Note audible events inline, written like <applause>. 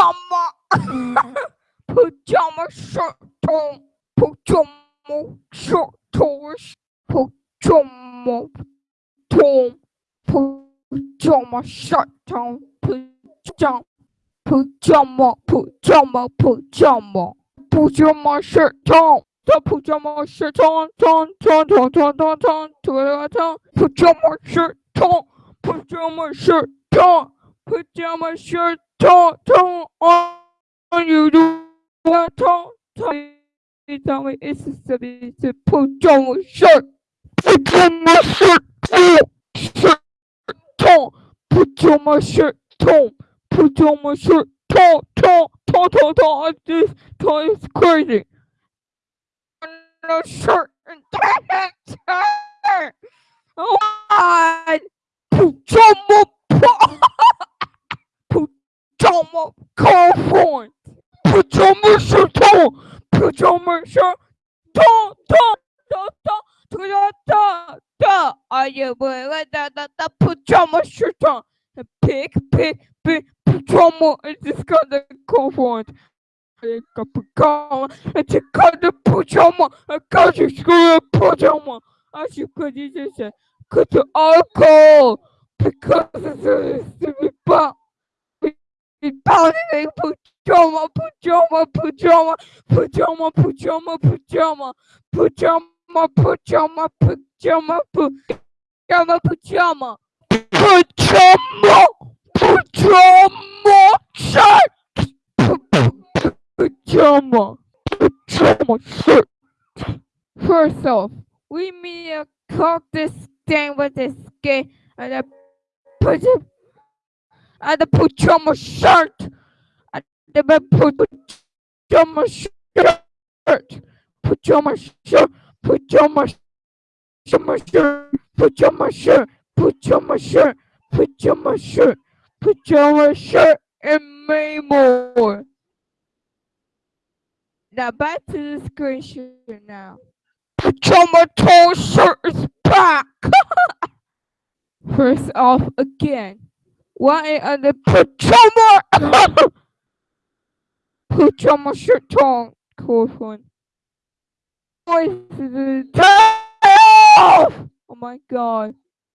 pajama, mm. <laughs> pajama shirt on, pajama shirt on, pajama tom, pajama shirt on, pajama, pajama, pajama, pajama, pajama shirt on. The pajama shirt on, on, on, on, on, on, on, on, on, pajama shirt on, pajama shirt on, put down my shirt, talk, talk on you. Do what talk, talk. You tell me it's a to put down my shirt, put down my shirt, talk, shirt, talk. Put down my shirt, talk, put down my shirt, talk, talk, talk, talk, talk. This talk is crazy. No shirt and talk. Oh, my! Put down my Pajama Girlfriend. Pajama Shirtama. Pajama Shirt. Da, da, da, da, da, da, da. Are you wearing that that da, pajama shirt on? Pick, pick, pig, pajama. It's just got the girlfriend. I got pajama. It's got the pajama. I got you screw pajama. As you could, you just said, cut the alcohol because it's a stupid bomb pounding pajama, pajama, pajama, pajama, pajama, pajama, pajama, pajama, pajama, pajama, pajama, pajama, pajama, shirt pajama, pajama shirt. First off, we need to cook this thing with this skin and then put it I had to put on my shirt. I had to put on my shirt. Put on my shirt. Put on my shirt. Put on my shirt. Put on my shirt. Put on my shirt. Put on my shirt and many more. Now back to the screenshot now. Put on my tall shirt is back. First off again why are the pajama pajama shirt on cool one? Oh my god.